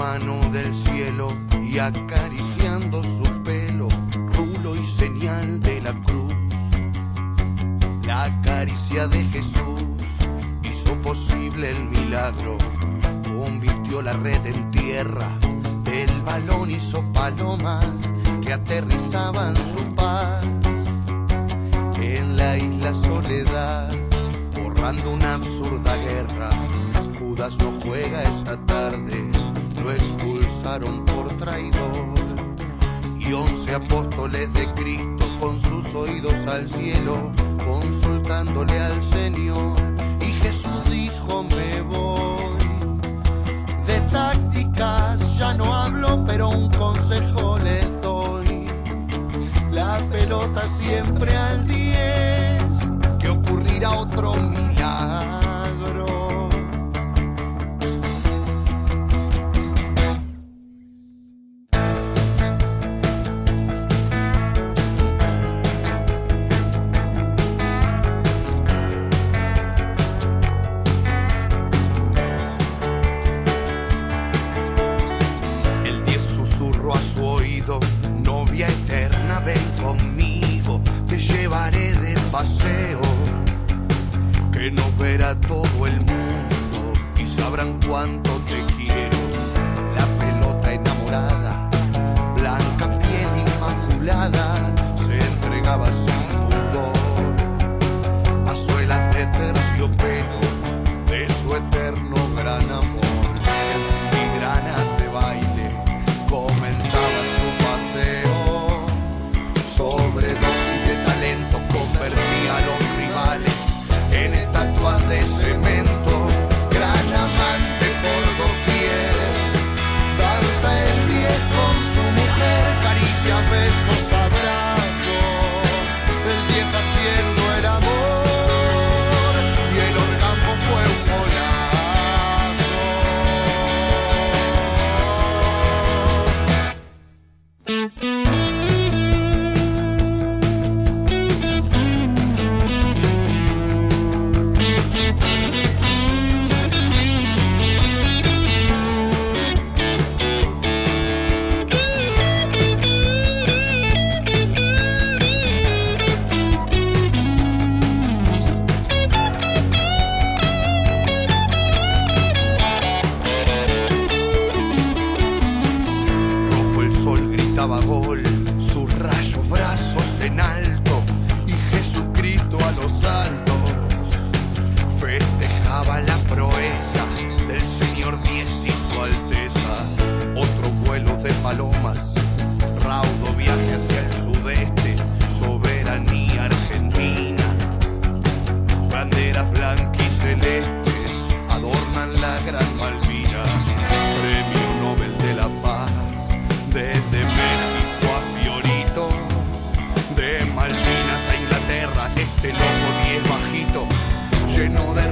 mano del cielo y acariciando su pelo, rulo y señal de la cruz. La caricia de Jesús hizo posible el milagro, convirtió la red en tierra, del balón hizo palomas que aterrizaban su paz en la isla soledad, borrando una absurda guerra. Judas no juega esta tarde, lo expulsaron por traidor. Y once apóstoles de Cristo con sus oídos al cielo, consultándole al Señor. Y Jesús dijo, me voy. De tácticas ya no hablo, pero un consejo les doy. La pelota siempre al 10, que nos verá todo el mundo y sabrán cuánto te quiero. La pelota enamorada, blanca piel inmaculada, se entregaba sin pudor. Pazuelas de terciopelo de su eterno gran amor. Gritaba gol, sus rayos brazos en alto y Jesucristo a los altos como diez bajito, lleno de